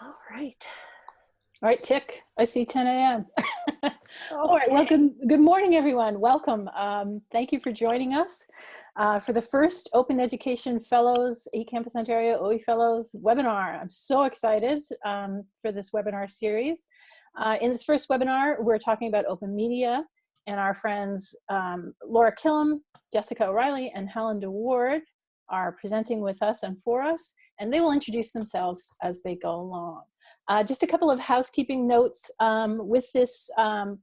All right. All right, tick. I see 10 a.m. All right. Well, good, good morning, everyone. Welcome. Um, thank you for joining us uh, for the first Open Education Fellows, eCampus Ontario OE Fellows webinar. I'm so excited um, for this webinar series. Uh, in this first webinar, we're talking about open media and our friends um, Laura Killam, Jessica O'Reilly, and Helen DeWaard are presenting with us and for us, and they will introduce themselves as they go along. Uh, just a couple of housekeeping notes um, with this um,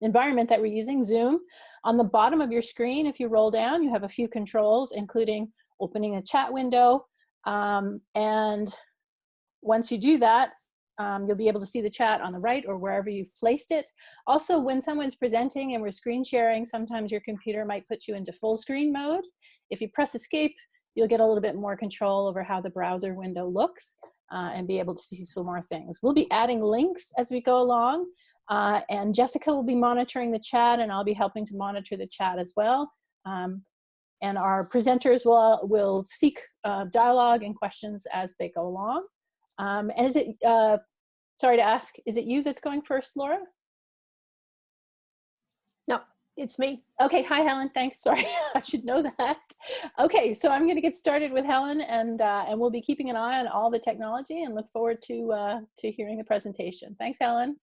environment that we're using, Zoom. On the bottom of your screen, if you roll down, you have a few controls, including opening a chat window. Um, and once you do that, um, you'll be able to see the chat on the right or wherever you've placed it. Also, when someone's presenting and we're screen sharing, sometimes your computer might put you into full screen mode. If you press escape, you'll get a little bit more control over how the browser window looks uh, and be able to see some more things. We'll be adding links as we go along uh, and Jessica will be monitoring the chat and I'll be helping to monitor the chat as well. Um, and our presenters will, will seek uh, dialogue and questions as they go along. Um, and is it, uh, sorry to ask, is it you that's going first, Laura? It's me. Okay, hi Helen, thanks, sorry, I should know that. Okay, so I'm gonna get started with Helen and, uh, and we'll be keeping an eye on all the technology and look forward to, uh, to hearing the presentation. Thanks, Helen.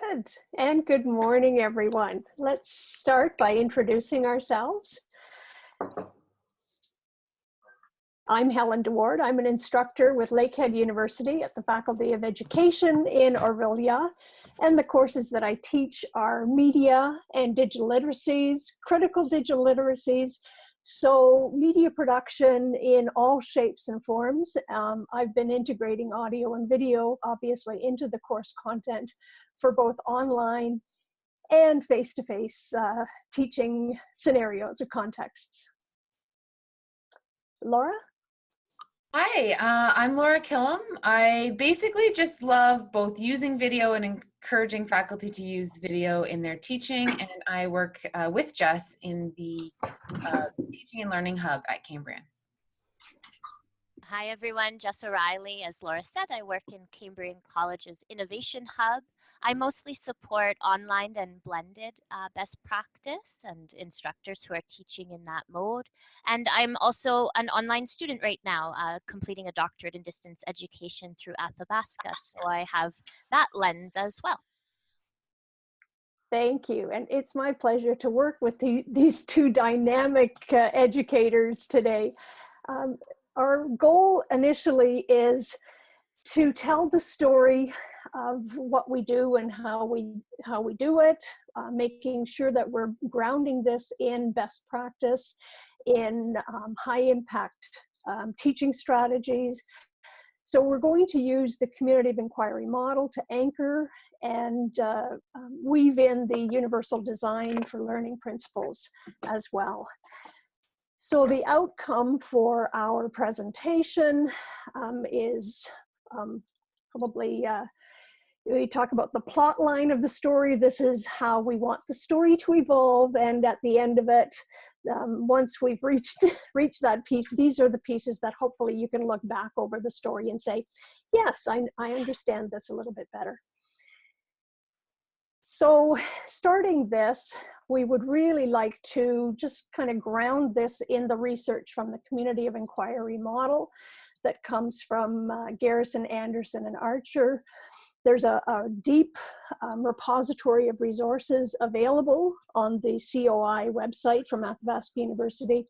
Good, and good morning, everyone. Let's start by introducing ourselves. I'm Helen DeWaard. I'm an instructor with Lakehead University at the Faculty of Education in Orillia. And the courses that I teach are media and digital literacies, critical digital literacies, so media production in all shapes and forms. Um, I've been integrating audio and video, obviously, into the course content for both online and face-to-face -face, uh, teaching scenarios or contexts. Laura? Hi, uh, I'm Laura Killam. I basically just love both using video and encouraging faculty to use video in their teaching, and I work uh, with Jess in the uh, Teaching and Learning Hub at Cambrian. Hi everyone, Jess O'Reilly. As Laura said, I work in Cambrian College's Innovation Hub I mostly support online and blended uh, best practice and instructors who are teaching in that mode. And I'm also an online student right now, uh, completing a doctorate in distance education through Athabasca. So I have that lens as well. Thank you. And it's my pleasure to work with the, these two dynamic uh, educators today. Um, our goal initially is to tell the story of what we do and how we how we do it, uh, making sure that we're grounding this in best practice, in um, high impact um, teaching strategies. So we're going to use the community of inquiry model to anchor and uh, um, weave in the universal design for learning principles as well. So the outcome for our presentation um, is um, probably uh, we talk about the plot line of the story. This is how we want the story to evolve. And at the end of it, um, once we've reached, reached that piece, these are the pieces that hopefully you can look back over the story and say, yes, I, I understand this a little bit better. So starting this, we would really like to just kind of ground this in the research from the community of inquiry model that comes from uh, Garrison, Anderson, and Archer. There's a, a deep um, repository of resources available on the COI website from Athabasca University.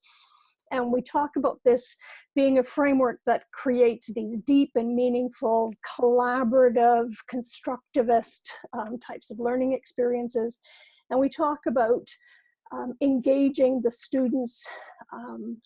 And we talk about this being a framework that creates these deep and meaningful, collaborative, constructivist um, types of learning experiences. And we talk about um, engaging the students, um,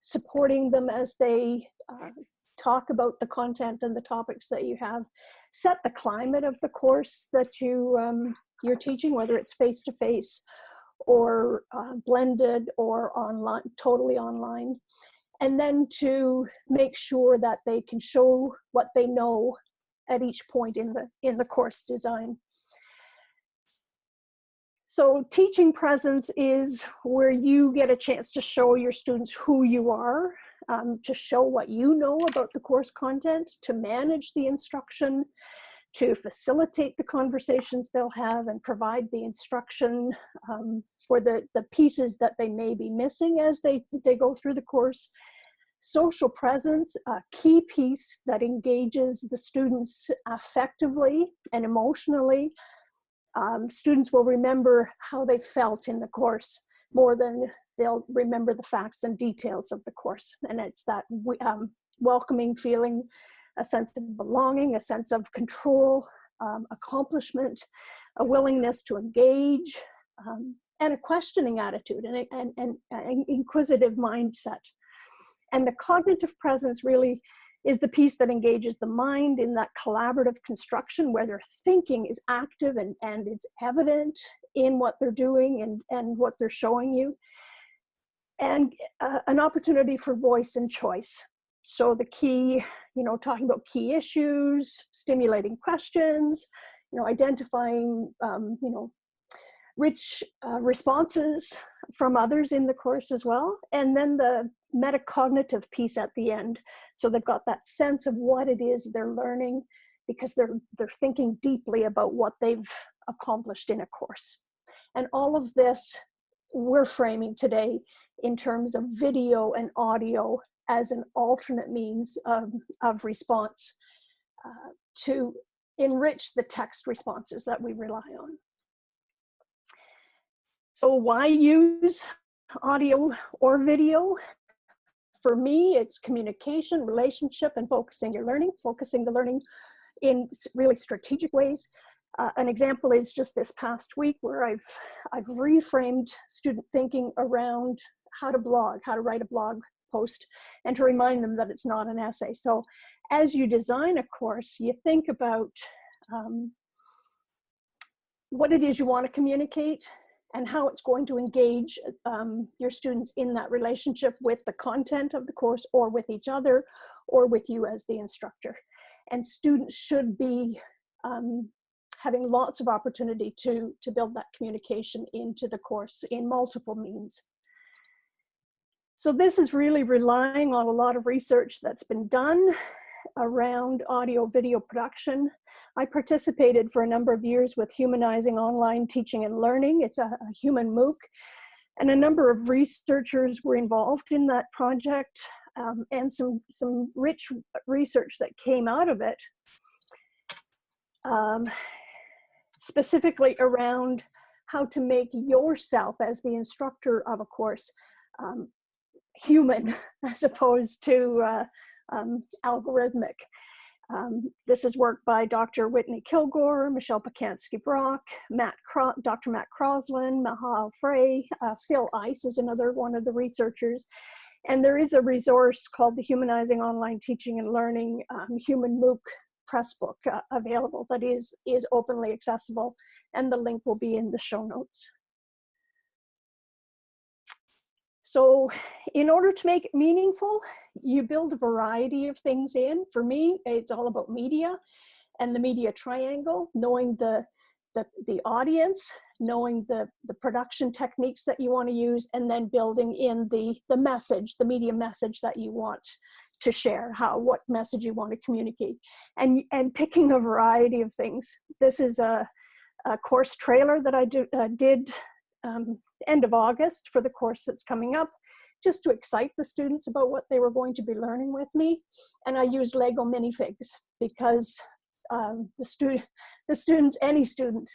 supporting them as they uh, talk about the content and the topics that you have, set the climate of the course that you, um, you're teaching, whether it's face-to-face -face or uh, blended or online, totally online. And then to make sure that they can show what they know at each point in the, in the course design. So teaching presence is where you get a chance to show your students who you are um, to show what you know about the course content, to manage the instruction, to facilitate the conversations they'll have and provide the instruction um, for the, the pieces that they may be missing as they, they go through the course. Social presence, a key piece that engages the students affectively and emotionally. Um, students will remember how they felt in the course more than they'll remember the facts and details of the course. And it's that um, welcoming feeling a sense of belonging, a sense of control, um, accomplishment, a willingness to engage, um, and a questioning attitude and, and, and an inquisitive mindset. And the cognitive presence really is the piece that engages the mind in that collaborative construction where their thinking is active and, and it's evident in what they're doing and, and what they're showing you. And uh, an opportunity for voice and choice. So the key, you know, talking about key issues, stimulating questions, you know, identifying, um, you know, rich uh, responses from others in the course as well. And then the metacognitive piece at the end. So they've got that sense of what it is they're learning because they're, they're thinking deeply about what they've accomplished in a course. And all of this we're framing today in terms of video and audio as an alternate means of, of response uh, to enrich the text responses that we rely on. So why use audio or video? For me, it's communication, relationship, and focusing your learning, focusing the learning in really strategic ways. Uh, an example is just this past week where I've, I've reframed student thinking around how to blog, how to write a blog post, and to remind them that it's not an essay. So as you design a course, you think about um, what it is you want to communicate and how it's going to engage um, your students in that relationship with the content of the course or with each other or with you as the instructor. And students should be um, having lots of opportunity to, to build that communication into the course in multiple means. So this is really relying on a lot of research that's been done around audio video production. I participated for a number of years with Humanizing Online Teaching and Learning. It's a, a human MOOC and a number of researchers were involved in that project um, and some, some rich research that came out of it. Um, specifically around how to make yourself as the instructor of a course um, human as opposed to uh, um, algorithmic. Um, this is work by Dr. Whitney Kilgore, Michelle Pacansky-Brock, Matt Cro Dr. Matt Crosslin, Maha Al-Freih, uh, Phil Ice is another one of the researchers. And there is a resource called the Humanizing Online Teaching and Learning um, Human MOOC Pressbook uh, available that is, is openly accessible and the link will be in the show notes. So in order to make it meaningful, you build a variety of things in. For me, it's all about media and the media triangle, knowing the, the, the audience, knowing the, the production techniques that you want to use, and then building in the, the message, the media message that you want to share, how, what message you want to communicate, and, and picking a variety of things. This is a, a course trailer that I do, uh, did um, end of August for the course that's coming up, just to excite the students about what they were going to be learning with me. And I used Lego minifigs because um, the, student, the students, any student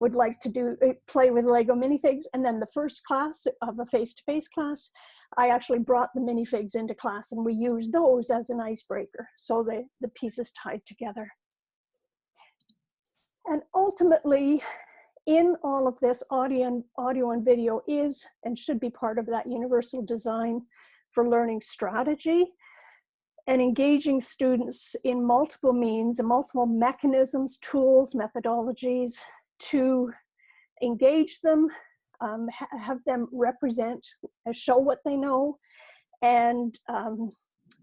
would like to do uh, play with Lego minifigs. And then the first class of a face-to-face -face class, I actually brought the minifigs into class and we used those as an icebreaker. So the, the pieces tied together. And ultimately, in all of this, audio and, audio and video is and should be part of that universal design for learning strategy and engaging students in multiple means and multiple mechanisms, tools, methodologies to engage them, um, ha have them represent, uh, show what they know, and um,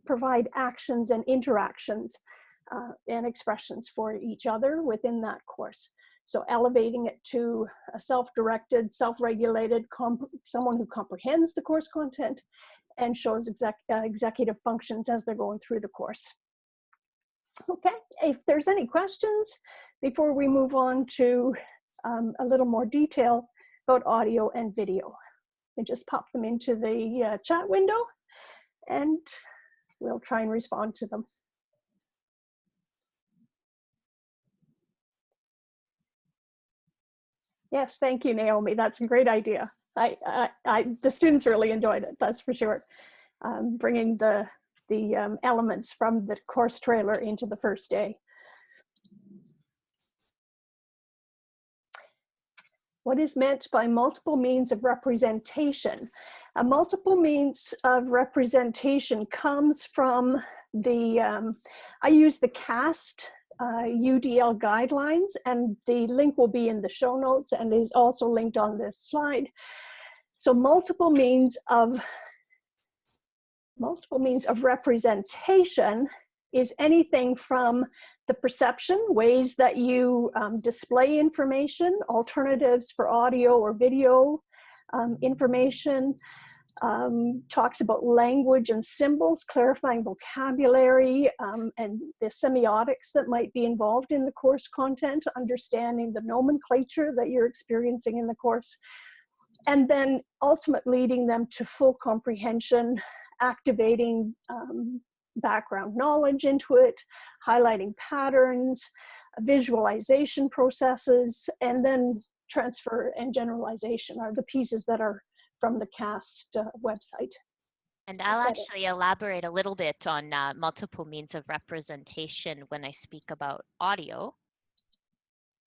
provide actions and interactions uh, and expressions for each other within that course. So elevating it to a self-directed, self-regulated, someone who comprehends the course content and shows exec, uh, executive functions as they're going through the course. Okay, if there's any questions before we move on to um, a little more detail about audio and video, and just pop them into the uh, chat window and we'll try and respond to them. Yes, thank you, Naomi. That's a great idea. I, I, I the students really enjoyed it. That's for sure. Um, bringing the the um, elements from the course trailer into the first day. What is meant by multiple means of representation? A multiple means of representation comes from the, um, I use the CAST uh, UDL guidelines and the link will be in the show notes and is also linked on this slide. So multiple means of multiple means of representation is anything from the perception, ways that you um, display information, alternatives for audio or video um, information, um, talks about language and symbols, clarifying vocabulary, um, and the semiotics that might be involved in the course content, understanding the nomenclature that you're experiencing in the course, and then ultimately leading them to full comprehension, activating um, background knowledge into it, highlighting patterns, visualization processes, and then transfer and generalization are the pieces that are from the CAST uh, website. And I'll actually elaborate a little bit on uh, multiple means of representation when I speak about audio.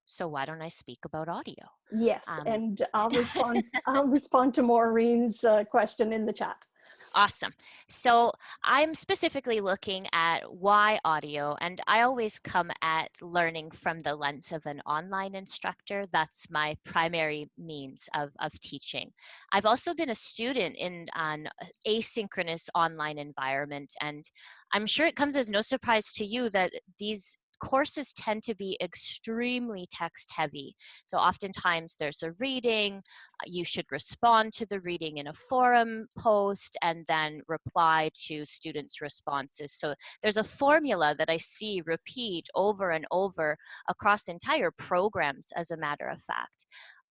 So why don't I speak about audio? Yes, um, and I'll respond. I'll respond to Maureen's uh, question in the chat. Awesome. So I'm specifically looking at why audio, and I always come at learning from the lens of an online instructor. That's my primary means of, of teaching. I've also been a student in an asynchronous online environment, and I'm sure it comes as no surprise to you that these courses tend to be extremely text heavy. So oftentimes there's a reading, uh, you should respond to the reading in a forum post and then reply to students' responses. So there's a formula that I see repeat over and over across entire programs as a matter of fact.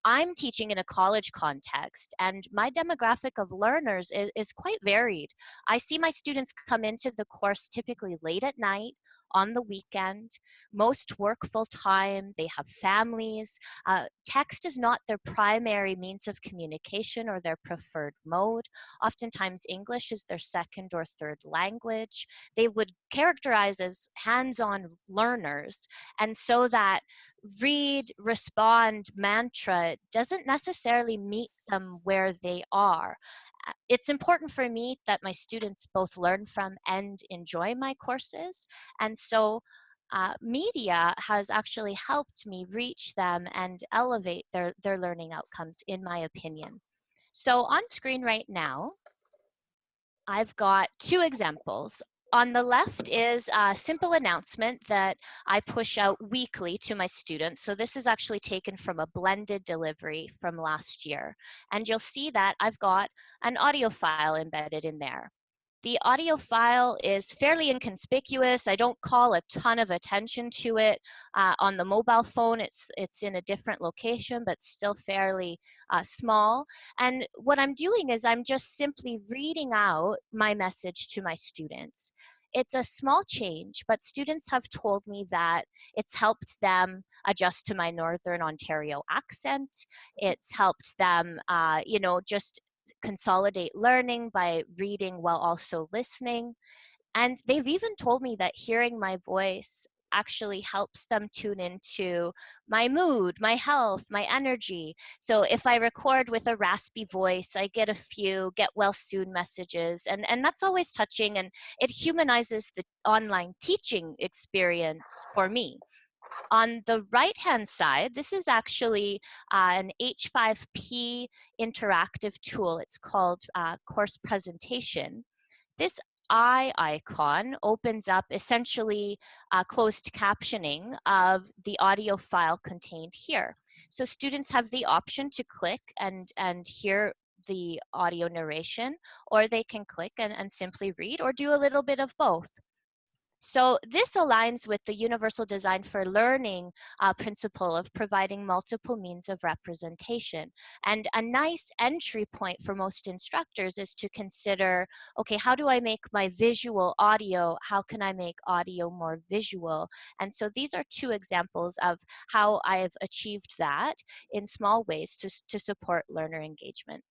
I'm teaching in a college context and my demographic of learners is, is, quite varied. I see my students come into the course typically late at night on the weekend. Most work full time, they have families. Uh, text is not their primary means of communication or their preferred mode. Oftentimes, English is their second or third language. They would characterize as hands on learners. And so that read, respond mantra doesn't necessarily meet them where they are it's important for me that my students both learn from and enjoy my courses. And so uh, media has actually helped me reach them and elevate their, their learning outcomes, in my opinion. So on screen right now, I've got two examples on the left is a simple announcement that I push out weekly to my students. So this is actually taken from a blended delivery from last year. And you'll see that I've got an audio file embedded in there. The audio file is fairly inconspicuous. I don't call a ton of attention to it. Uh, on the mobile phone, it's, it's in a different location, but still fairly uh, small. And what I'm doing is I'm just simply reading out my message to my students it's a small change, but students have told me that it's helped them adjust to my Northern Ontario accent. It's helped them, uh, you know, just consolidate learning by reading while also listening. And they've even told me that hearing my voice actually helps them tune into my mood, my health, my energy. So if I record with a raspy voice, I get a few get well soon messages, and, and that's always touching and it humanizes the online teaching experience for me. On the right-hand side, this is actually uh, an H5P interactive tool. It's called uh, Course Presentation. This eye icon opens up essentially uh, closed captioning of the audio file contained here. So students have the option to click and, and hear the audio narration, or they can click and, and simply read or do a little bit of both. So this aligns with the Universal Design for Learning uh, principle of providing multiple means of representation. And a nice entry point for most instructors is to consider, okay, how do I make my visual audio? How can I make audio more visual? And so these are two examples of how I have achieved that in small ways to, to support learner engagement.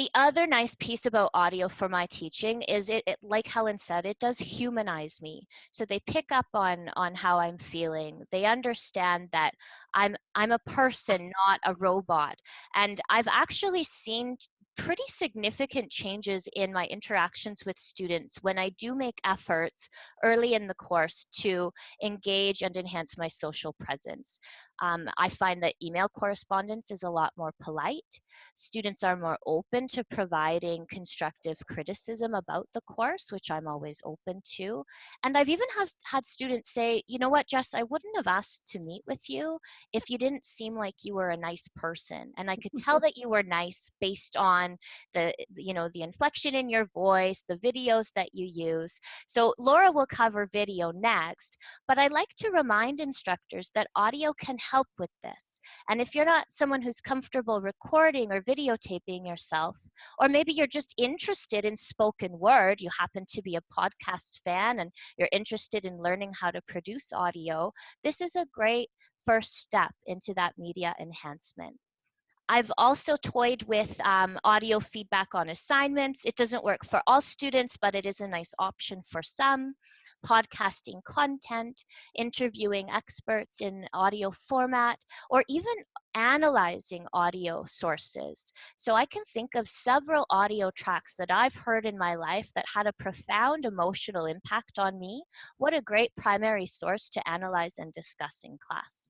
The other nice piece about audio for my teaching is it, it, like Helen said, it does humanize me. So they pick up on on how I'm feeling. They understand that I'm I'm a person, not a robot. And I've actually seen pretty significant changes in my interactions with students when I do make efforts early in the course to engage and enhance my social presence. Um, I find that email correspondence is a lot more polite. Students are more open to providing constructive criticism about the course, which I'm always open to. And I've even have, had students say, you know what, Jess, I wouldn't have asked to meet with you if you didn't seem like you were a nice person. And I could tell that you were nice based on the, you know, the inflection in your voice, the videos that you use. So Laura will cover video next, but I like to remind instructors that audio can help with this. And if you're not someone who's comfortable recording or videotaping yourself, or maybe you're just interested in spoken word, you happen to be a podcast fan and you're interested in learning how to produce audio, this is a great first step into that media enhancement. I've also toyed with um, audio feedback on assignments. It doesn't work for all students, but it is a nice option for some podcasting content, interviewing experts in audio format, or even analyzing audio sources. So I can think of several audio tracks that I've heard in my life that had a profound emotional impact on me. What a great primary source to analyze and discuss in class.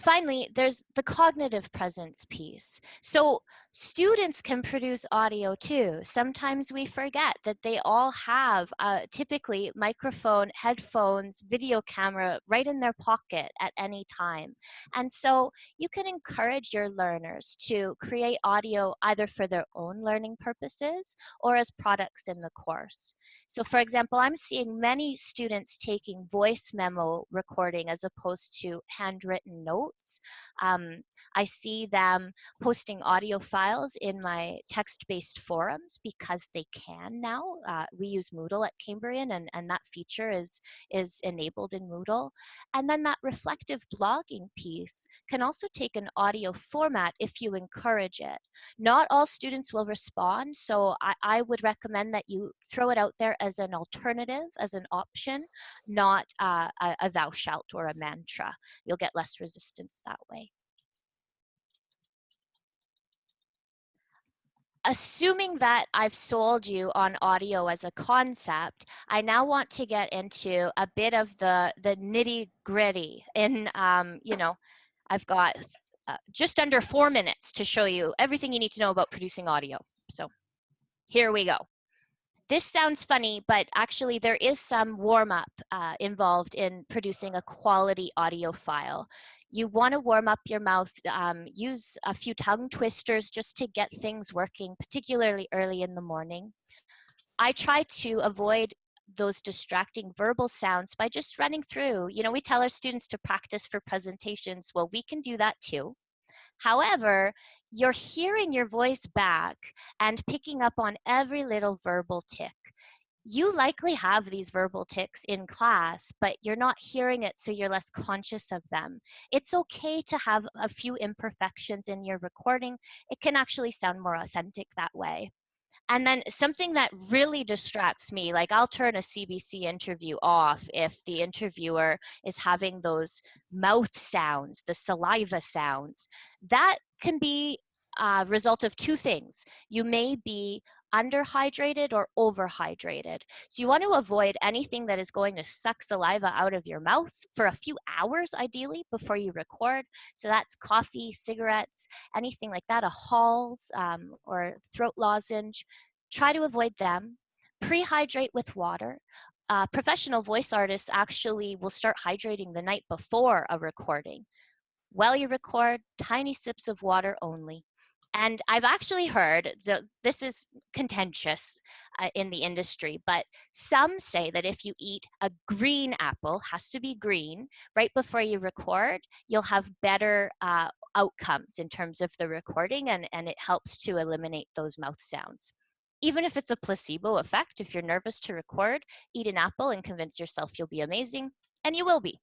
Finally, there's the cognitive presence piece. So students can produce audio too. Sometimes we forget that they all have uh, typically microphone, headphones, video camera right in their pocket at any time. And so you can encourage your learners to create audio either for their own learning purposes or as products in the course. So for example, I'm seeing many students taking voice memo recording as opposed to handwritten notes notes. Um, I see them posting audio files in my text-based forums because they can now. Uh, we use Moodle at Cambrian and, and that feature is, is enabled in Moodle. And then that reflective blogging piece can also take an audio format if you encourage it. Not all students will respond, so I, I would recommend that you throw it out there as an alternative, as an option, not uh, a, a thou shalt or a mantra. You'll get less resistance that way. Assuming that I've sold you on audio as a concept, I now want to get into a bit of the, the nitty gritty in, um, you know, I've got uh, just under four minutes to show you everything you need to know about producing audio. So here we go. This sounds funny, but actually there is some warm up uh, involved in producing a quality audio file. You want to warm up your mouth, um, use a few tongue twisters just to get things working, particularly early in the morning. I try to avoid those distracting verbal sounds by just running through. You know, we tell our students to practice for presentations. Well, we can do that too. However, you're hearing your voice back and picking up on every little verbal tick you likely have these verbal tics in class, but you're not hearing it, so you're less conscious of them. It's okay to have a few imperfections in your recording. It can actually sound more authentic that way. And then something that really distracts me, like I'll turn a CBC interview off if the interviewer is having those mouth sounds, the saliva sounds. That can be a result of two things. You may be underhydrated or overhydrated. So you want to avoid anything that is going to suck saliva out of your mouth for a few hours ideally before you record. So that's coffee, cigarettes, anything like that, a Halls um, or throat lozenge. Try to avoid them. Prehydrate with water. Uh, professional voice artists actually will start hydrating the night before a recording While you record, tiny sips of water only. And I've actually heard, so this is contentious uh, in the industry, but some say that if you eat a green apple, has to be green, right before you record, you'll have better uh, outcomes in terms of the recording and, and it helps to eliminate those mouth sounds. Even if it's a placebo effect, if you're nervous to record, eat an apple and convince yourself you'll be amazing, and you will be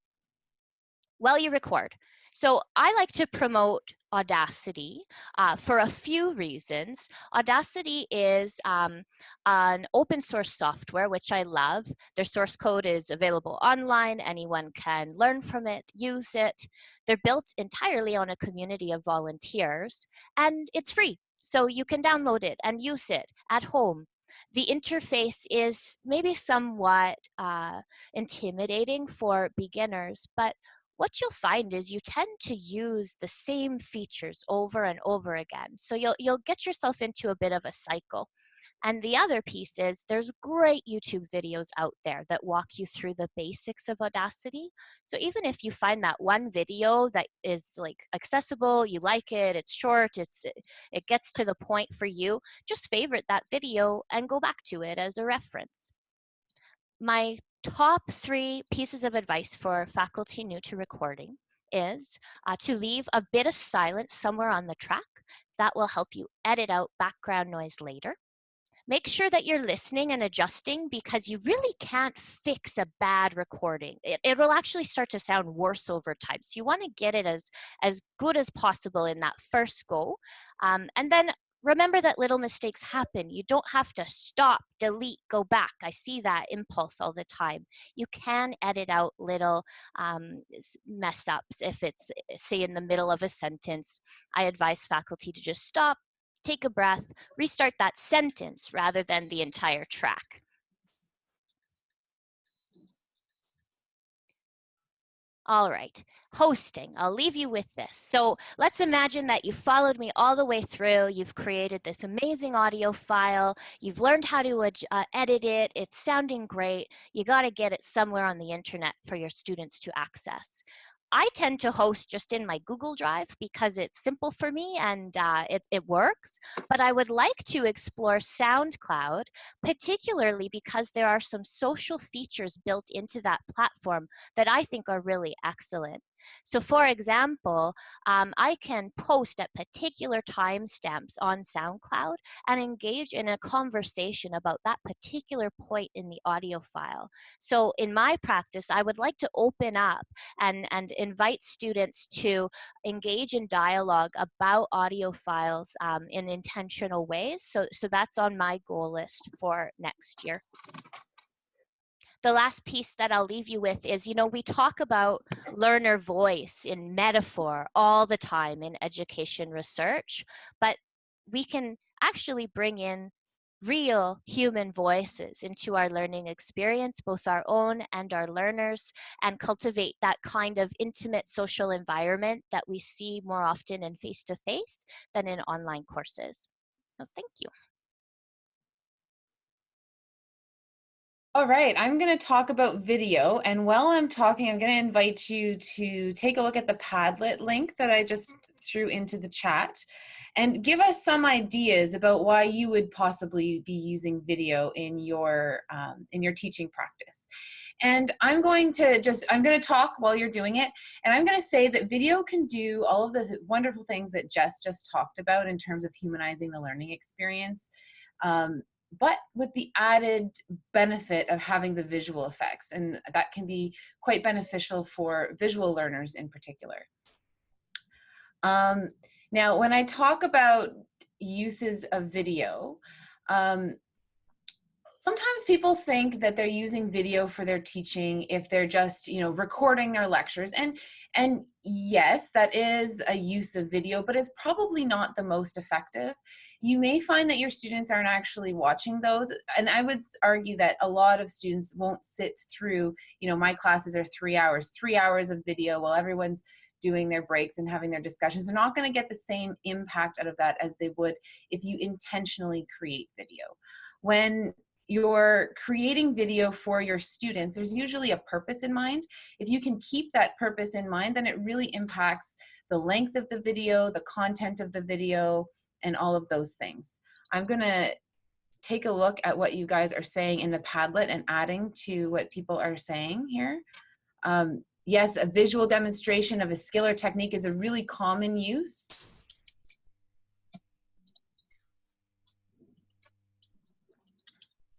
while you record. So I like to promote Audacity uh, for a few reasons. Audacity is um, an open source software, which I love. Their source code is available online. Anyone can learn from it, use it. They're built entirely on a community of volunteers, and it's free. So you can download it and use it at home. The interface is maybe somewhat uh, intimidating for beginners, but what you'll find is you tend to use the same features over and over again. So you'll, you'll get yourself into a bit of a cycle. And the other piece is there's great YouTube videos out there that walk you through the basics of Audacity. So even if you find that one video that is like accessible, you like it, it's short, it's it gets to the point for you, just favorite that video and go back to it as a reference. My top three pieces of advice for faculty new to recording is uh, to leave a bit of silence somewhere on the track. That will help you edit out background noise later. Make sure that you're listening and adjusting because you really can't fix a bad recording. It, it will actually start to sound worse over time. So you want to get it as, as good as possible in that first go. Um, and then remember that little mistakes happen. You don't have to stop, delete, go back. I see that impulse all the time. You can edit out little um, mess ups if it's, say, in the middle of a sentence. I advise faculty to just stop, take a breath, restart that sentence rather than the entire track. All right, hosting, I'll leave you with this. So let's imagine that you followed me all the way through. You've created this amazing audio file. You've learned how to uh, edit it. It's sounding great. You got to get it somewhere on the internet for your students to access. I tend to host just in my Google Drive because it's simple for me and uh, it, it works. But I would like to explore SoundCloud, particularly because there are some social features built into that platform that I think are really excellent. So for example, um, I can post at particular timestamps on SoundCloud and engage in a conversation about that particular point in the audio file. So in my practice, I would like to open up and, and invite students to engage in dialogue about audio files um, in intentional ways. So, so that's on my goal list for next year the last piece that I'll leave you with is, you know, we talk about learner voice in metaphor all the time in education research, but we can actually bring in real human voices into our learning experience, both our own and our learners, and cultivate that kind of intimate social environment that we see more often in face-to-face -face than in online courses. So thank you. All right, I'm going to talk about video. And while I'm talking, I'm going to invite you to take a look at the Padlet link that I just threw into the chat and give us some ideas about why you would possibly be using video in your, um, in your teaching practice. And I'm going to just, I'm going to talk while you're doing it. And I'm going to say that video can do all of the wonderful things that Jess just talked about in terms of humanizing the learning experience. Um, but with the added benefit of having the visual effects. And that can be quite beneficial for visual learners in particular. Um, now, when I talk about uses of video, um, sometimes people think that they're using video for their teaching if they're just you know recording their lectures and and yes that is a use of video but it's probably not the most effective. You may find that your students aren't actually watching those and i would argue that a lot of students won't sit through you know my classes are three hours three hours of video while everyone's doing their breaks and having their discussions. They're not going to get the same impact out of that as they would if you intentionally create video. When you're creating video for your students, there's usually a purpose in mind. If you can keep that purpose in mind, then it really impacts the length of the video, the content of the video, and all of those things. I'm gonna take a look at what you guys are saying in the Padlet and adding to what people are saying here. Um, yes, a visual demonstration of a skill or technique is a really common use.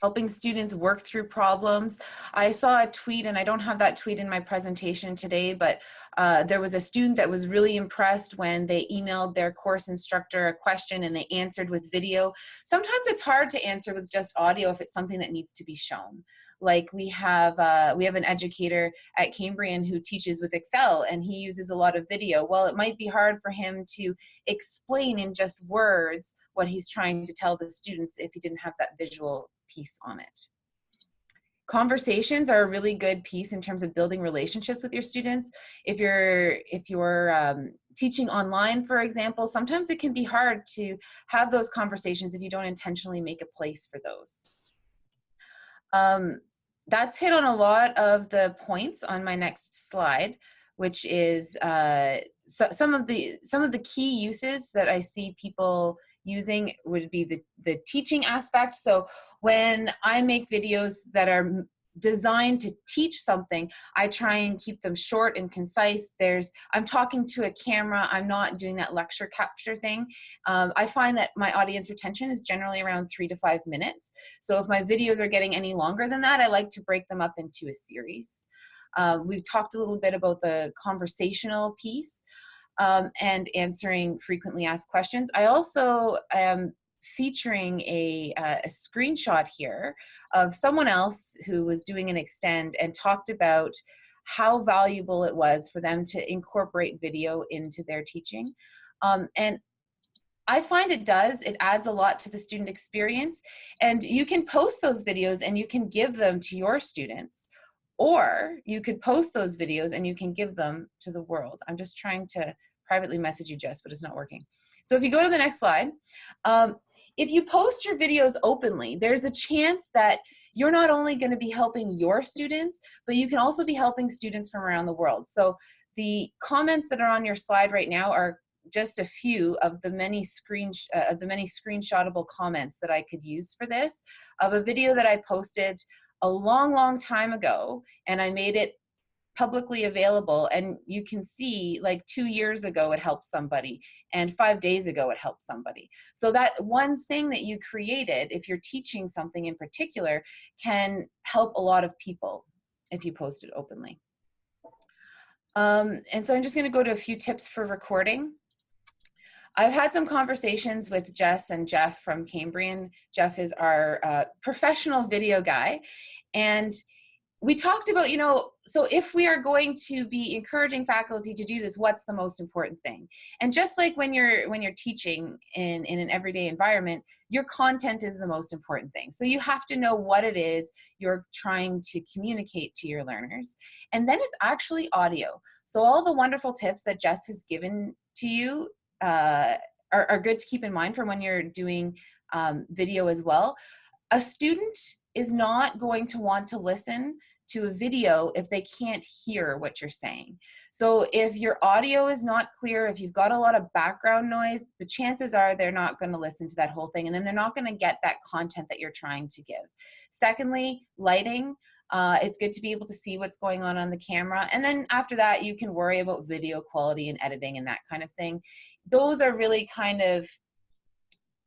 Helping students work through problems. I saw a tweet, and I don't have that tweet in my presentation today, but uh, there was a student that was really impressed when they emailed their course instructor a question and they answered with video. Sometimes it's hard to answer with just audio if it's something that needs to be shown. Like we have, uh, we have an educator at Cambrian who teaches with Excel and he uses a lot of video. Well, it might be hard for him to explain in just words what he's trying to tell the students if he didn't have that visual piece on it. Conversations are a really good piece in terms of building relationships with your students. If you're, if you're um, teaching online, for example, sometimes it can be hard to have those conversations if you don't intentionally make a place for those. Um, that's hit on a lot of the points on my next slide, which is uh, so, some of the some of the key uses that I see people using would be the, the teaching aspect. So when I make videos that are designed to teach something, I try and keep them short and concise. There's, I'm talking to a camera, I'm not doing that lecture capture thing. Um, I find that my audience retention is generally around three to five minutes. So if my videos are getting any longer than that, I like to break them up into a series. Uh, we've talked a little bit about the conversational piece um, and answering frequently asked questions. I also am featuring a, uh, a screenshot here of someone else who was doing an extend and talked about how valuable it was for them to incorporate video into their teaching. Um, and I find it does, it adds a lot to the student experience and you can post those videos and you can give them to your students or you could post those videos and you can give them to the world. I'm just trying to privately message you, Jess, but it's not working. So if you go to the next slide, um, if you post your videos openly, there's a chance that you're not only going to be helping your students, but you can also be helping students from around the world. So the comments that are on your slide right now are just a few of the many screen uh, of the many screenshotable comments that I could use for this of a video that I posted a long long time ago and I made it publicly available and you can see like two years ago it helped somebody and five days ago it helped somebody so that one thing that you created if you're teaching something in particular can help a lot of people if you post it openly um, and so I'm just going to go to a few tips for recording I've had some conversations with Jess and Jeff from Cambrian. Jeff is our uh, professional video guy. And we talked about, you know, so if we are going to be encouraging faculty to do this, what's the most important thing? And just like when you're when you're teaching in, in an everyday environment, your content is the most important thing. So you have to know what it is you're trying to communicate to your learners. And then it's actually audio. So all the wonderful tips that Jess has given to you uh, are, are good to keep in mind for when you're doing um, video as well. A student is not going to want to listen to a video if they can't hear what you're saying. So if your audio is not clear, if you've got a lot of background noise, the chances are they're not gonna listen to that whole thing and then they're not gonna get that content that you're trying to give. Secondly, lighting. Uh, it's good to be able to see what's going on on the camera. And then after that, you can worry about video quality and editing and that kind of thing. Those are really kind of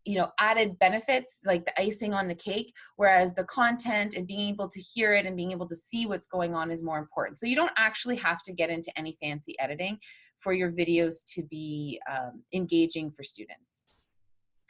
you know added benefits like the icing on the cake whereas the content and being able to hear it and being able to see what's going on is more important. So you don't actually have to get into any fancy editing for your videos to be um, engaging for students.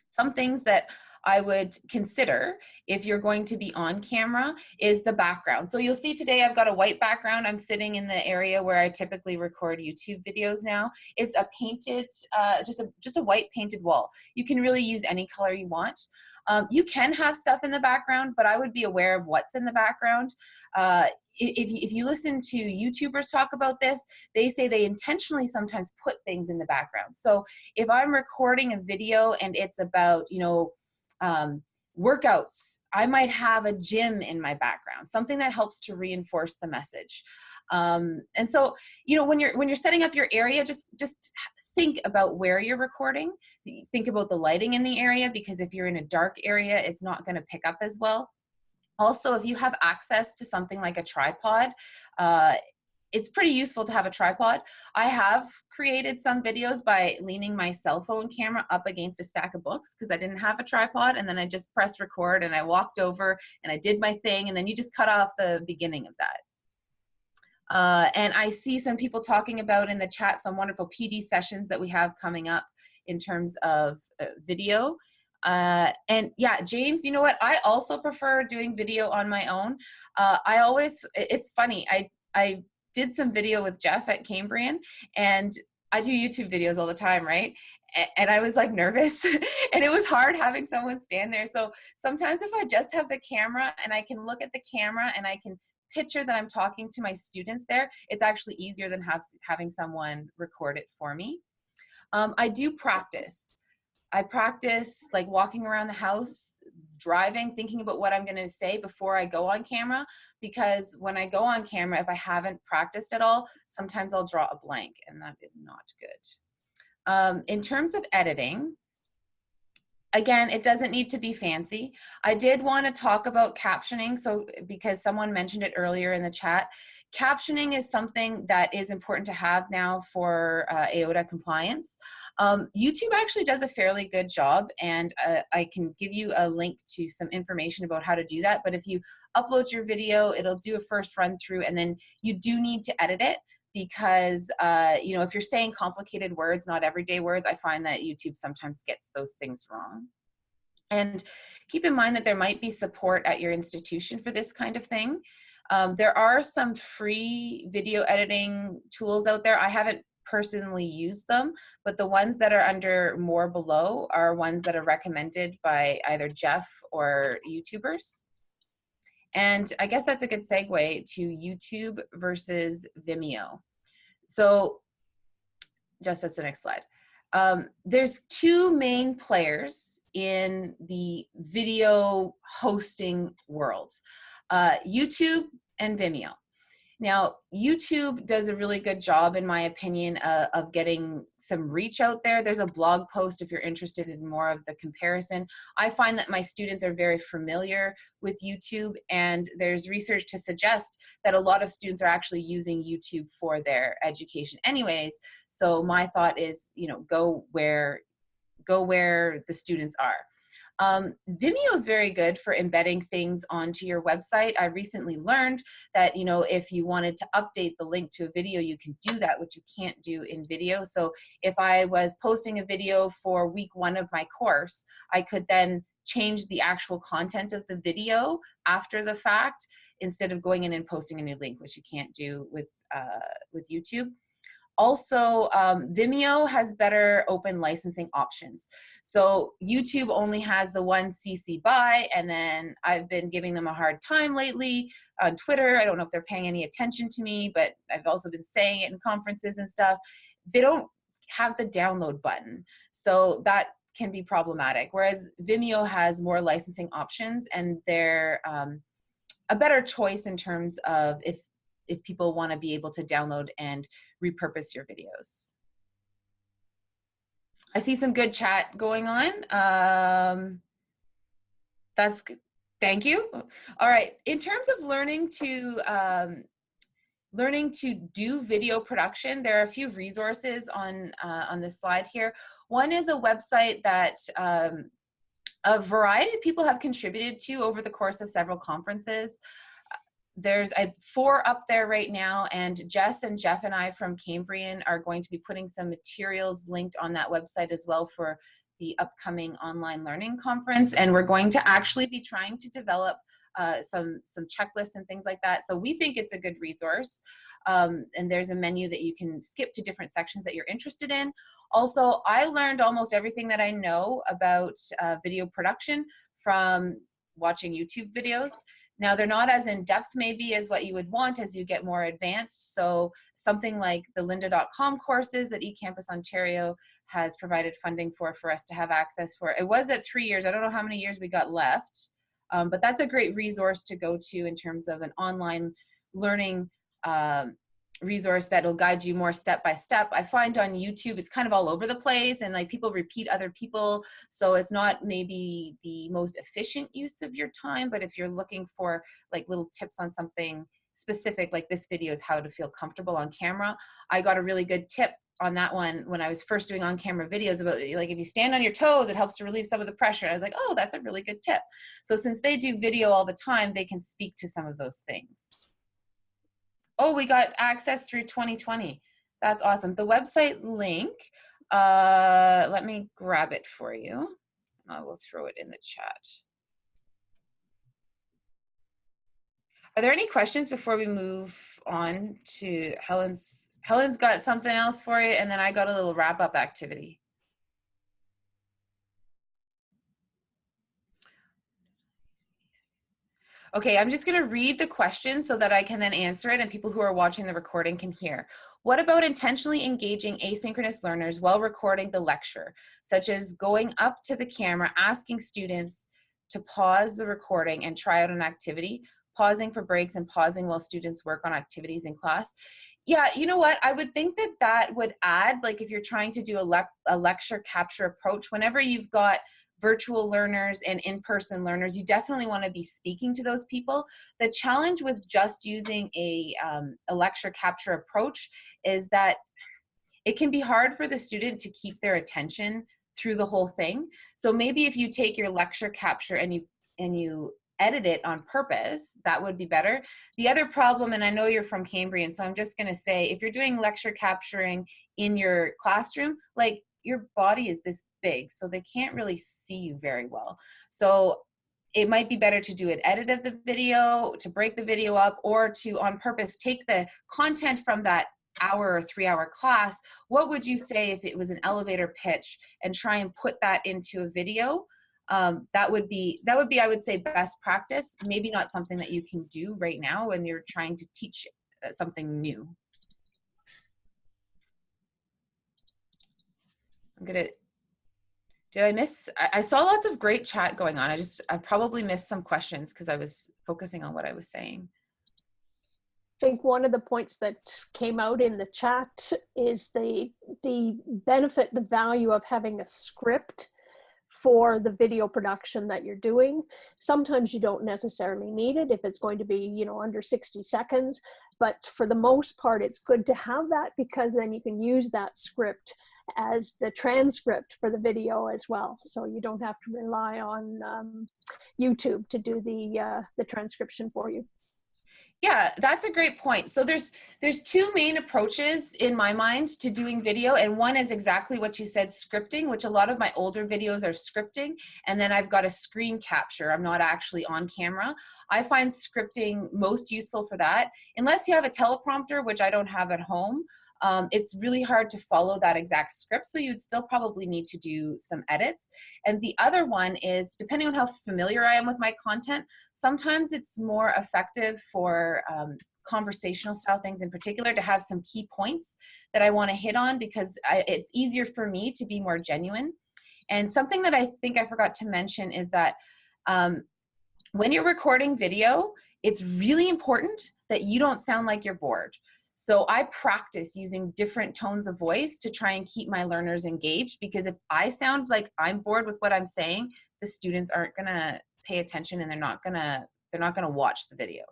Some things that I would consider if you're going to be on camera is the background. So you'll see today I've got a white background. I'm sitting in the area where I typically record YouTube videos now. It's a painted, uh, just, a, just a white painted wall. You can really use any color you want. Um, you can have stuff in the background, but I would be aware of what's in the background. Uh, if, if you listen to YouTubers talk about this, they say they intentionally sometimes put things in the background. So if I'm recording a video and it's about, you know, um, workouts. I might have a gym in my background, something that helps to reinforce the message. Um, and so, you know, when you're when you're setting up your area, just just think about where you're recording. Think about the lighting in the area because if you're in a dark area, it's not going to pick up as well. Also, if you have access to something like a tripod, uh, it's pretty useful to have a tripod. I have created some videos by leaning my cell phone camera up against a stack of books because I didn't have a tripod and then I just pressed record and I walked over and I did my thing and then you just cut off the beginning of that. Uh, and I see some people talking about in the chat some wonderful PD sessions that we have coming up in terms of uh, video. Uh, and yeah, James, you know what? I also prefer doing video on my own. Uh, I always, it's funny, I, I did some video with Jeff at Cambrian and I do YouTube videos all the time, right? And I was like nervous and it was hard having someone stand there. So sometimes if I just have the camera and I can look at the camera and I can picture that I'm talking to my students there, it's actually easier than have, having someone record it for me. Um, I do practice. I practice like walking around the house, driving, thinking about what I'm going to say before I go on camera. Because when I go on camera, if I haven't practiced at all, sometimes I'll draw a blank and that is not good. Um, in terms of editing, again, it doesn't need to be fancy. I did want to talk about captioning. So because someone mentioned it earlier in the chat, captioning is something that is important to have now for uh, AODA compliance. Um, YouTube actually does a fairly good job and uh, I can give you a link to some information about how to do that. But if you upload your video, it'll do a first run through and then you do need to edit it because uh, you know if you're saying complicated words not everyday words i find that youtube sometimes gets those things wrong. And keep in mind that there might be support at your institution for this kind of thing. Um, there are some free video editing tools out there. I haven't personally used them but the ones that are under more below are ones that are recommended by either jeff or youtubers and I guess that's a good segue to YouTube versus Vimeo. So just that's the next slide. Um, there's two main players in the video hosting world, uh, YouTube and Vimeo. Now, YouTube does a really good job, in my opinion, uh, of getting some reach out there. There's a blog post if you're interested in more of the comparison. I find that my students are very familiar with YouTube, and there's research to suggest that a lot of students are actually using YouTube for their education anyways. So my thought is, you know, go where go where the students are. Um, Vimeo is very good for embedding things onto your website. I recently learned that, you know, if you wanted to update the link to a video, you can do that, which you can't do in video. So if I was posting a video for week one of my course, I could then change the actual content of the video after the fact instead of going in and posting a new link, which you can't do with, uh, with YouTube. Also, um, Vimeo has better open licensing options. So YouTube only has the one CC BY, and then I've been giving them a hard time lately on Twitter. I don't know if they're paying any attention to me, but I've also been saying it in conferences and stuff. They don't have the download button. So that can be problematic. Whereas Vimeo has more licensing options and they're um, a better choice in terms of if if people want to be able to download and repurpose your videos. I see some good chat going on. Um, that's thank you. All right, in terms of learning to um, learning to do video production, there are a few resources on uh, on this slide here. One is a website that um, a variety of people have contributed to over the course of several conferences there's a four up there right now and Jess and Jeff and I from Cambrian are going to be putting some materials linked on that website as well for the upcoming online learning conference and we're going to actually be trying to develop uh, some some checklists and things like that. So we think it's a good resource um, and there's a menu that you can skip to different sections that you're interested in. Also I learned almost everything that I know about uh, video production from watching YouTube videos Now they're not as in depth maybe as what you would want as you get more advanced. So something like the lynda.com courses that eCampus Ontario has provided funding for for us to have access for. It was at three years. I don't know how many years we got left, um, but that's a great resource to go to in terms of an online learning um, resource that'll guide you more step by step. I find on YouTube it's kind of all over the place and like people repeat other people so it's not maybe the most efficient use of your time but if you're looking for like little tips on something specific like this video is how to feel comfortable on camera. I got a really good tip on that one when I was first doing on-camera videos about like if you stand on your toes it helps to relieve some of the pressure. I was like oh that's a really good tip. So since they do video all the time they can speak to some of those things. Oh, we got access through 2020. That's awesome. The website link, uh, let me grab it for you. I will throw it in the chat. Are there any questions before we move on to Helen's? Helen's got something else for you, and then I got a little wrap up activity. Okay, I'm just gonna read the question so that I can then answer it and people who are watching the recording can hear. What about intentionally engaging asynchronous learners while recording the lecture, such as going up to the camera, asking students to pause the recording and try out an activity, pausing for breaks and pausing while students work on activities in class? Yeah, you know what? I would think that that would add, like if you're trying to do a, le a lecture capture approach, whenever you've got virtual learners and in-person learners, you definitely want to be speaking to those people. The challenge with just using a, um, a lecture capture approach is that it can be hard for the student to keep their attention through the whole thing. So maybe if you take your lecture capture and you and you edit it on purpose, that would be better. The other problem, and I know you're from Cambrian, so I'm just gonna say, if you're doing lecture capturing in your classroom, like your body is this big, so they can't really see you very well. So it might be better to do an edit of the video, to break the video up, or to on purpose take the content from that hour or three hour class. What would you say if it was an elevator pitch and try and put that into a video? Um, that would be that would be I would say best practice. Maybe not something that you can do right now when you're trying to teach uh, something new. I'm gonna, did I miss, I, I saw lots of great chat going on. I just, I probably missed some questions because I was focusing on what I was saying. I think one of the points that came out in the chat is the the benefit, the value of having a script for the video production that you're doing. Sometimes you don't necessarily need it if it's going to be, you know, under 60 seconds, but for the most part, it's good to have that because then you can use that script as the transcript for the video as well. So you don't have to rely on um, YouTube to do the, uh, the transcription for you. Yeah, that's a great point. So there's there's two main approaches in my mind to doing video and one is exactly what you said scripting, which a lot of my older videos are scripting and then I've got a screen capture. I'm not actually on camera. I find scripting most useful for that. Unless you have a teleprompter, which I don't have at home, um, it's really hard to follow that exact script. So you'd still probably need to do some edits. And the other one is, depending on how familiar I am with my content, sometimes it's more effective for um, conversational style things in particular to have some key points that I wanna hit on because I, it's easier for me to be more genuine. And something that I think I forgot to mention is that um, when you're recording video, it's really important that you don't sound like you're bored. So I practice using different tones of voice to try and keep my learners engaged because if I sound like I'm bored with what I'm saying, the students aren't gonna pay attention and they're not gonna they're not gonna watch the video.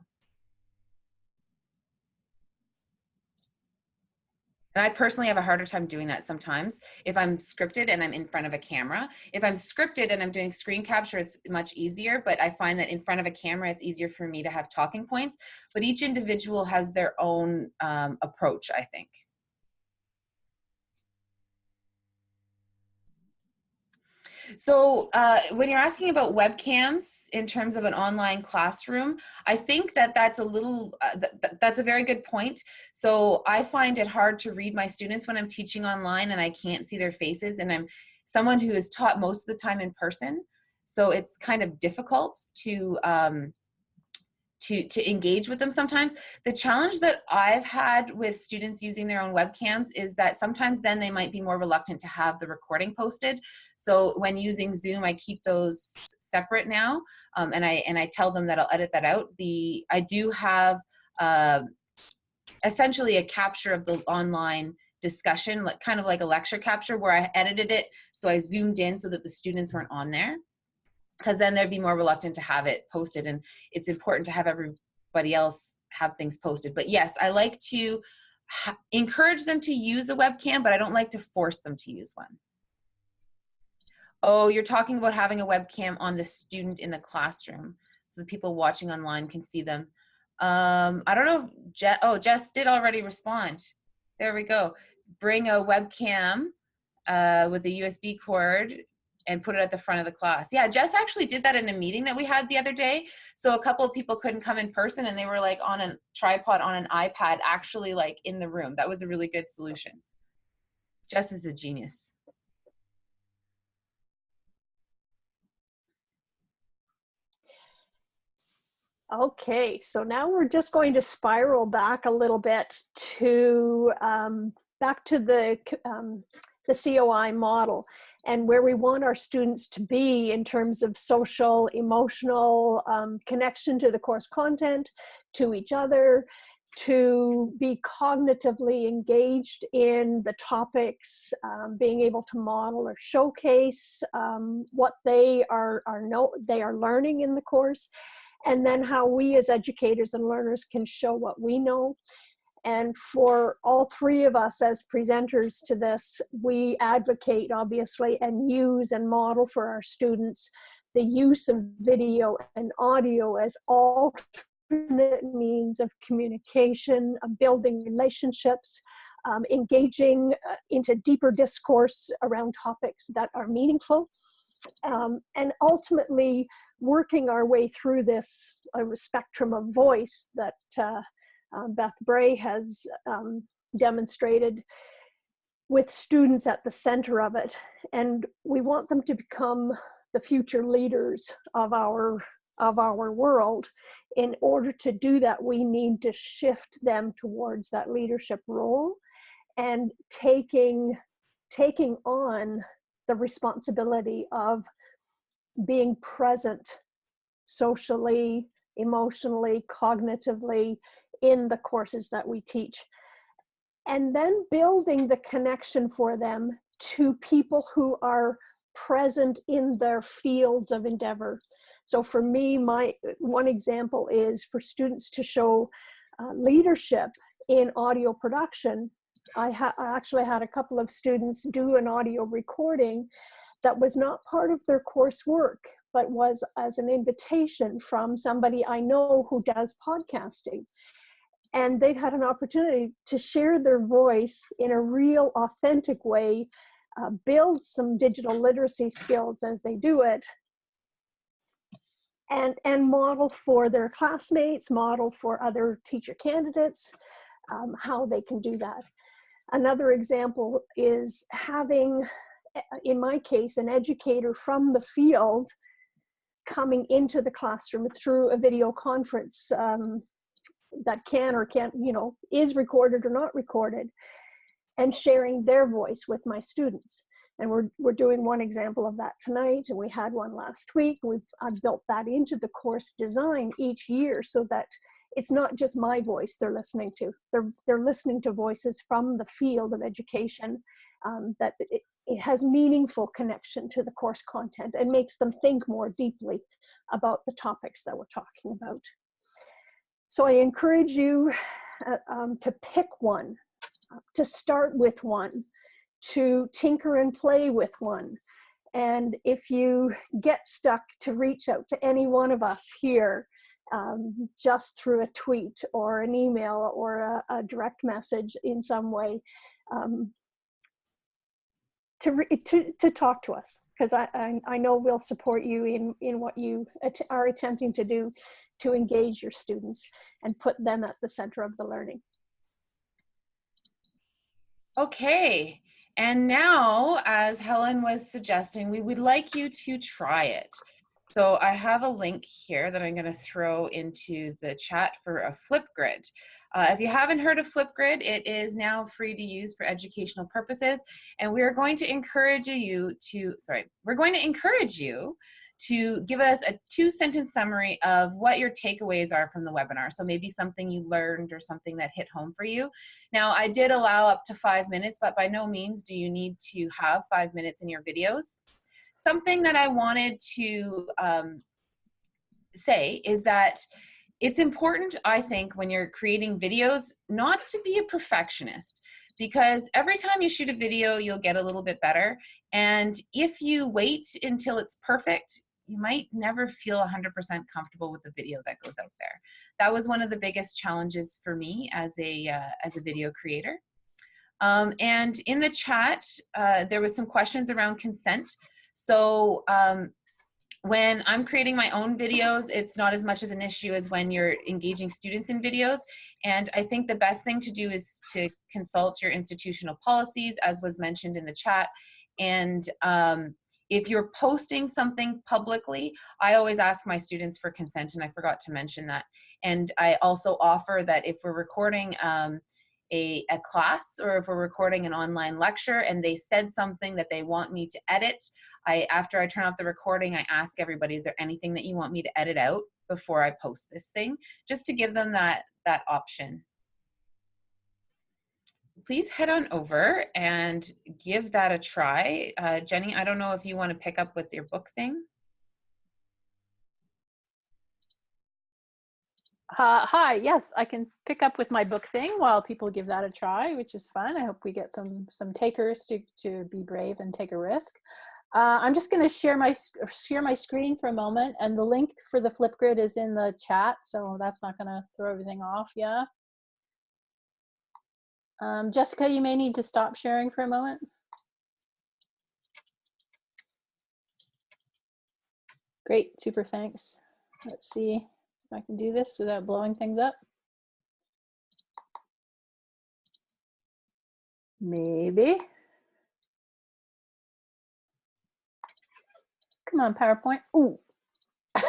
And I personally have a harder time doing that sometimes if I'm scripted and I'm in front of a camera. If I'm scripted and I'm doing screen capture, it's much easier, but I find that in front of a camera, it's easier for me to have talking points. But each individual has their own um, approach, I think. So uh, when you're asking about webcams in terms of an online classroom, I think that that's a little, uh, th that's a very good point. So I find it hard to read my students when I'm teaching online and I can't see their faces and I'm someone who is taught most of the time in person. So it's kind of difficult to, um, to, to engage with them sometimes. The challenge that I've had with students using their own webcams is that sometimes then they might be more reluctant to have the recording posted. So when using Zoom, I keep those separate now, um, and I and I tell them that I'll edit that out. The I do have uh, essentially a capture of the online discussion, like kind of like a lecture capture where I edited it so I zoomed in so that the students weren't on there because then they'd be more reluctant to have it posted and it's important to have everybody else have things posted. But yes i like to encourage them to use a webcam but i don't like to force them to use one. Oh you're talking about having a webcam on the student in the classroom so the people watching online can see them. Um i don't know Je oh jess did already respond. There we go. Bring a webcam uh, with a usb cord and put it at the front of the class. Yeah, Jess actually did that in a meeting that we had the other day. So a couple of people couldn't come in person and they were like on a tripod on an iPad actually like in the room. That was a really good solution. Jess is a genius. Okay, so now we're just going to spiral back a little bit to um, back to the um, the COI model and where we want our students to be in terms of social, emotional um, connection to the course content, to each other, to be cognitively engaged in the topics, um, being able to model or showcase um, what they are, are know, they are learning in the course, and then how we as educators and learners can show what we know and for all three of us as presenters to this, we advocate obviously and use and model for our students the use of video and audio as alternate means of communication, of building relationships, um, engaging uh, into deeper discourse around topics that are meaningful. Um, and ultimately working our way through this uh, spectrum of voice that uh, um, Beth Bray has um, demonstrated with students at the center of it. And we want them to become the future leaders of our of our world. In order to do that, we need to shift them towards that leadership role and taking, taking on the responsibility of being present socially, emotionally, cognitively, in the courses that we teach. And then building the connection for them to people who are present in their fields of endeavor. So for me, my one example is for students to show uh, leadership in audio production. I, I actually had a couple of students do an audio recording that was not part of their coursework, but was as an invitation from somebody I know who does podcasting. And they've had an opportunity to share their voice in a real authentic way uh, build some digital literacy skills as they do it and and model for their classmates model for other teacher candidates um, how they can do that. Another example is having in my case an educator from the field coming into the classroom through a video conference um, that can or can't, you know, is recorded or not recorded, and sharing their voice with my students. And we're, we're doing one example of that tonight, and we had one last week. We've I've built that into the course design each year so that it's not just my voice they're listening to. They're, they're listening to voices from the field of education um, that it, it has meaningful connection to the course content and makes them think more deeply about the topics that we're talking about. So I encourage you uh, um, to pick one, to start with one, to tinker and play with one. And if you get stuck to reach out to any one of us here, um, just through a tweet or an email or a, a direct message in some way, um, to, to, to talk to us because I, I, I, know we'll support you in, in what you are attempting to do to engage your students and put them at the center of the learning. Okay, and now, as Helen was suggesting, we would like you to try it. So I have a link here that I'm going to throw into the chat for a Flipgrid. Uh, if you haven't heard of Flipgrid, it is now free to use for educational purposes. And we are going to encourage you to, sorry, we're going to encourage you to give us a two sentence summary of what your takeaways are from the webinar. So maybe something you learned or something that hit home for you. Now I did allow up to five minutes, but by no means do you need to have five minutes in your videos. Something that I wanted to um, say is that it's important, I think, when you're creating videos, not to be a perfectionist because every time you shoot a video, you'll get a little bit better. And if you wait until it's perfect, you might never feel 100% comfortable with the video that goes out there. That was one of the biggest challenges for me as a, uh, as a video creator. Um, and in the chat, uh, there was some questions around consent. So um, when I'm creating my own videos, it's not as much of an issue as when you're engaging students in videos. And I think the best thing to do is to consult your institutional policies, as was mentioned in the chat. And um, if you're posting something publicly, I always ask my students for consent, and I forgot to mention that. And I also offer that if we're recording um, a, a class or if we're recording an online lecture and they said something that they want me to edit, I after I turn off the recording, I ask everybody, is there anything that you want me to edit out before I post this thing? Just to give them that, that option please head on over and give that a try. Uh, Jenny, I don't know if you want to pick up with your book thing. Uh, hi, yes, I can pick up with my book thing while people give that a try, which is fun. I hope we get some some takers to, to be brave and take a risk. Uh, I'm just going to share my share my screen for a moment, and the link for the Flipgrid is in the chat, so that's not going to throw everything off. Yeah. Um, Jessica, you may need to stop sharing for a moment. Great, super thanks. Let's see I can do this without blowing things up. Maybe. Come on, PowerPoint. Ooh.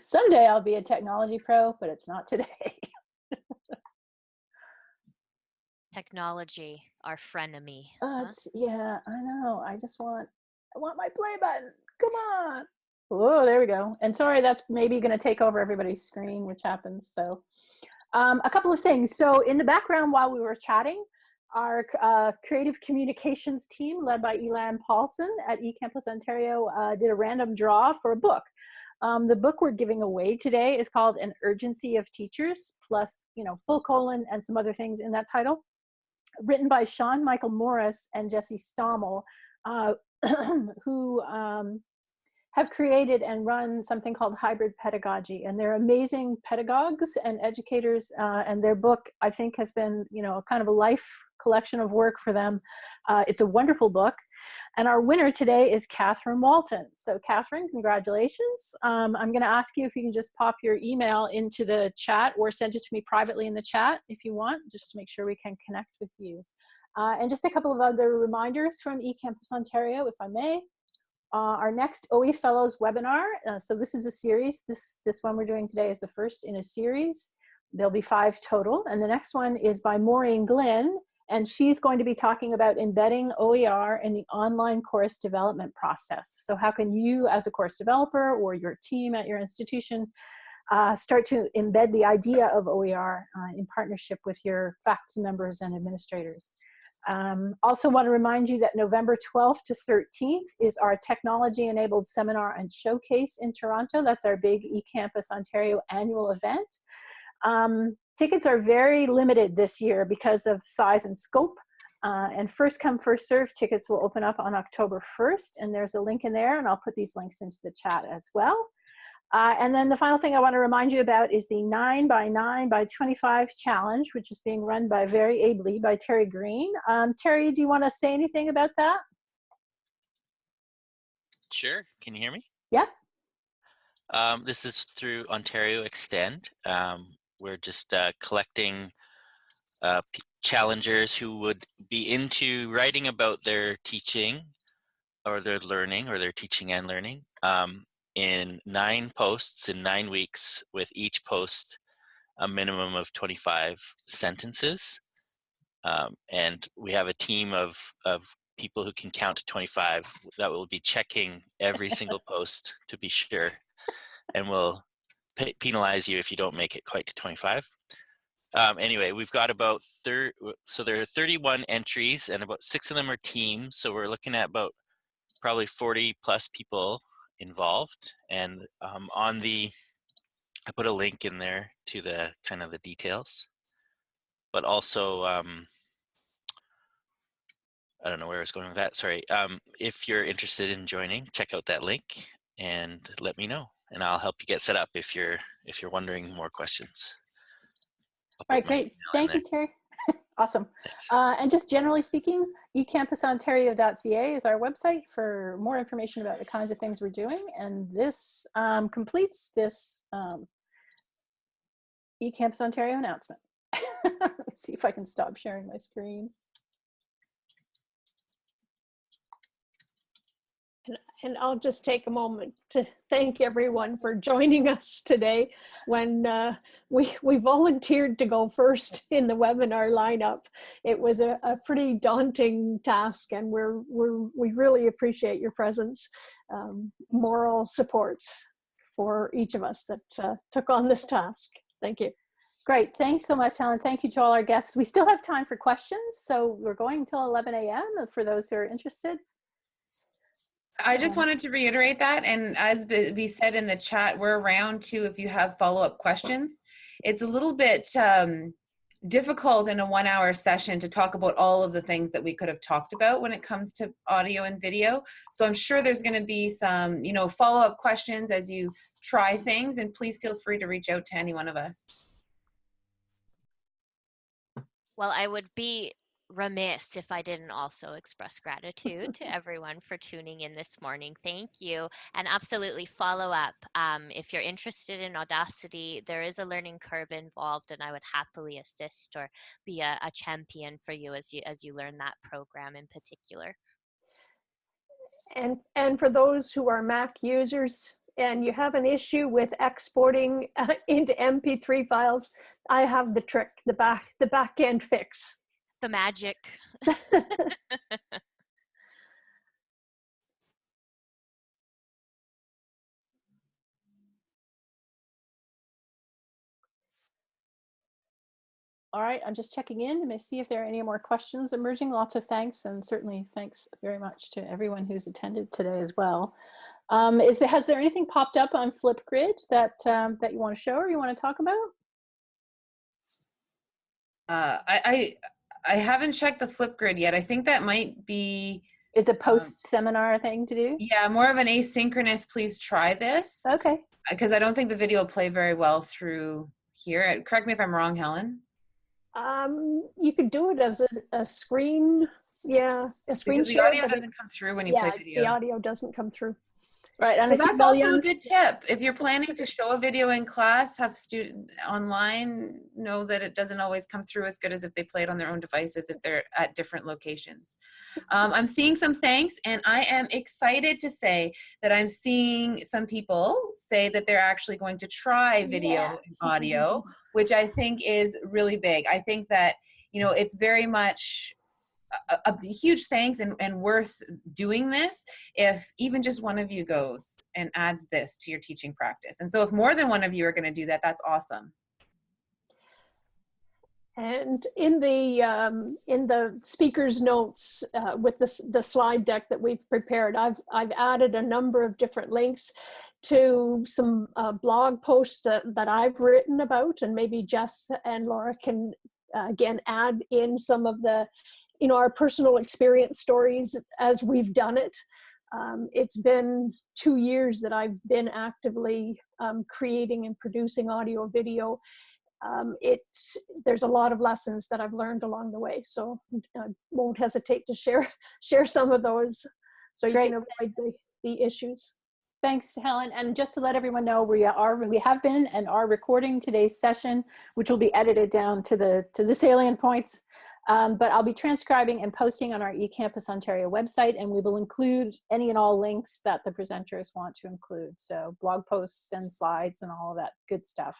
Someday I'll be a technology pro, but it's not today. technology, our frenemy. Uh, huh? yeah, I know. I just want, I want my play button. Come on. Oh, there we go. And sorry, that's maybe going to take over everybody's screen, which happens. So um, a couple of things. So in the background while we were chatting, our uh, creative communications team led by Elan Paulson at eCampus Ontario uh, did a random draw for a book. Um, the book we're giving away today is called An Urgency of Teachers, plus, you know, full colon and some other things in that title written by Sean Michael Morris and Jesse Stommel, uh, who um, have created and run something called hybrid pedagogy and they're amazing pedagogues and educators uh, and their book I think has been you know kind of a life collection of work for them uh, it's a wonderful book and our winner today is Catherine Walton. So Catherine, congratulations. Um, I'm gonna ask you if you can just pop your email into the chat or send it to me privately in the chat if you want, just to make sure we can connect with you. Uh, and just a couple of other reminders from eCampus Ontario, if I may. Uh, our next OE Fellows webinar, uh, so this is a series, this, this one we're doing today is the first in a series. There'll be five total, and the next one is by Maureen Glynn, and she's going to be talking about embedding OER in the online course development process. So how can you as a course developer or your team at your institution uh, start to embed the idea of OER uh, in partnership with your faculty members and administrators. Um, also want to remind you that November 12th to 13th is our technology enabled seminar and showcase in Toronto. That's our big eCampus Ontario annual event. Um, tickets are very limited this year because of size and scope. Uh, and first come, first serve tickets will open up on October 1st. And there's a link in there, and I'll put these links into the chat as well. Uh, and then the final thing I want to remind you about is the 9 by 9 by 25 challenge, which is being run by very ably by Terry Greene. Um, Terry, do you want to say anything about that? Sure. Can you hear me? Yeah. Um, this is through Ontario Extend. Um, we're just uh, collecting uh, challengers who would be into writing about their teaching or their learning or their teaching and learning um, in nine posts in nine weeks with each post a minimum of 25 sentences. Um, and we have a team of, of people who can count to 25 that will be checking every single post to be sure and will penalize you if you don't make it quite to 25. Um, anyway, we've got about third, so there are 31 entries and about six of them are teams. So we're looking at about probably 40 plus people involved. And um, on the, I put a link in there to the kind of the details, but also, um, I don't know where I was going with that. Sorry. Um, if you're interested in joining, check out that link and let me know, and I'll help you get set up if you're if you're wondering more questions. All right, great. Thank you, Terry. Awesome. Uh, and just generally speaking, ecampusontario.ca is our website for more information about the kinds of things we're doing. And this um, completes this um, eCampus Ontario announcement. Let's see if I can stop sharing my screen. And I'll just take a moment to thank everyone for joining us today when uh, we, we volunteered to go first in the webinar lineup. It was a, a pretty daunting task and we're, we're, we really appreciate your presence, um, moral support for each of us that uh, took on this task. Thank you. Great, thanks so much, Helen. Thank you to all our guests. We still have time for questions, so we're going until 11 a.m. for those who are interested. I just wanted to reiterate that. And as we said in the chat, we're around too if you have follow-up questions. It's a little bit um, difficult in a one hour session to talk about all of the things that we could have talked about when it comes to audio and video. So I'm sure there's gonna be some you know, follow-up questions as you try things and please feel free to reach out to any one of us. Well, I would be remiss if I didn't also express gratitude to everyone for tuning in this morning. Thank you. And absolutely follow up. Um, if you're interested in Audacity, there is a learning curve involved and I would happily assist or be a, a champion for you as you as you learn that program in particular. And, and for those who are Mac users, and you have an issue with exporting uh, into MP3 files, I have the trick, the back, the back end fix the magic. All right, I'm just checking in to see if there are any more questions emerging. Lots of thanks, and certainly thanks very much to everyone who's attended today as well. Um, is there, has there anything popped up on Flipgrid that um, that you want to show or you want to talk about? Uh, I, I I haven't checked the Flipgrid yet. I think that might be is a post seminar um, thing to do. Yeah, more of an asynchronous. Please try this. Okay. Because I don't think the video will play very well through here. Correct me if I'm wrong, Helen. Um, you could do it as a, a screen. Yeah, a screen. Because the audio doesn't come through when you yeah, play video. the audio doesn't come through. Right, and that's also a good tip. If you're planning to show a video in class, have student online know that it doesn't always come through as good as if they play it on their own devices if they're at different locations. Um, I'm seeing some thanks, and I am excited to say that I'm seeing some people say that they're actually going to try video and audio, which I think is really big. I think that you know it's very much a, a, huge thanks and, and worth doing this if even just one of you goes and adds this to your teaching practice. And so if more than one of you are gonna do that, that's awesome. And in the um, in the speaker's notes uh, with the, the slide deck that we've prepared, I've, I've added a number of different links to some uh, blog posts that, that I've written about and maybe Jess and Laura can uh, again add in some of the you know, our personal experience stories as we've done it. Um, it's been two years that I've been actively um, creating and producing audio video. Um, it, there's a lot of lessons that I've learned along the way, so I won't hesitate to share share some of those so you Great. can avoid the, the issues. Thanks, Helen. And just to let everyone know, we are we have been and are recording today's session, which will be edited down to the to the salient points Um, but I'll be transcribing and posting on our eCampus Ontario website, and we will include any and all links that the presenters want to include. So blog posts and slides and all of that good stuff.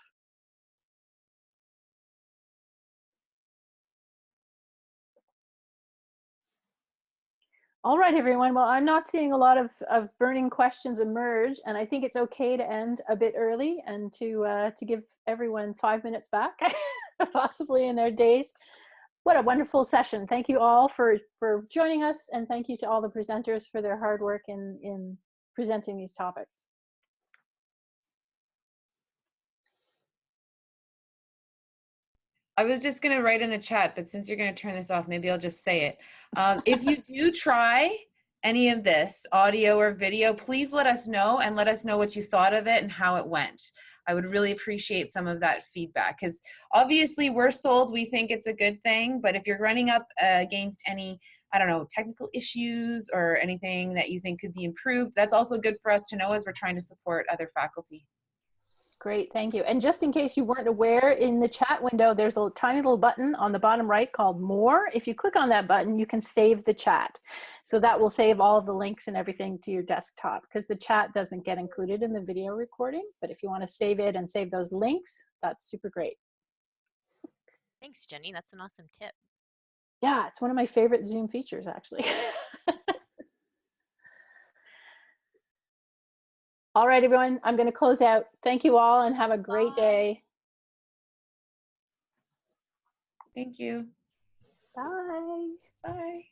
All right, everyone. Well, I'm not seeing a lot of, of burning questions emerge, and I think it's okay to end a bit early and to uh, to give everyone five minutes back, possibly in their days. What a wonderful session. Thank you all for, for joining us, and thank you to all the presenters for their hard work in, in presenting these topics. I was just going to write in the chat, but since you're going to turn this off, maybe I'll just say it. Um, if you do try any of this, audio or video, please let us know and let us know what you thought of it and how it went. I would really appreciate some of that feedback because obviously we're sold, we think it's a good thing, but if you're running up uh, against any, I don't know, technical issues or anything that you think could be improved, that's also good for us to know as we're trying to support other faculty. Great, thank you. And just in case you weren't aware, in the chat window, there's a tiny little button on the bottom right called More. If you click on that button, you can save the chat. So that will save all of the links and everything to your desktop because the chat doesn't get included in the video recording. But if you want to save it and save those links, that's super great. Thanks, Jenny. That's an awesome tip. Yeah, it's one of my favorite Zoom features, actually. All right, everyone, I'm going to close out. Thank you all and have a great Bye. day. Thank you. Bye. Bye.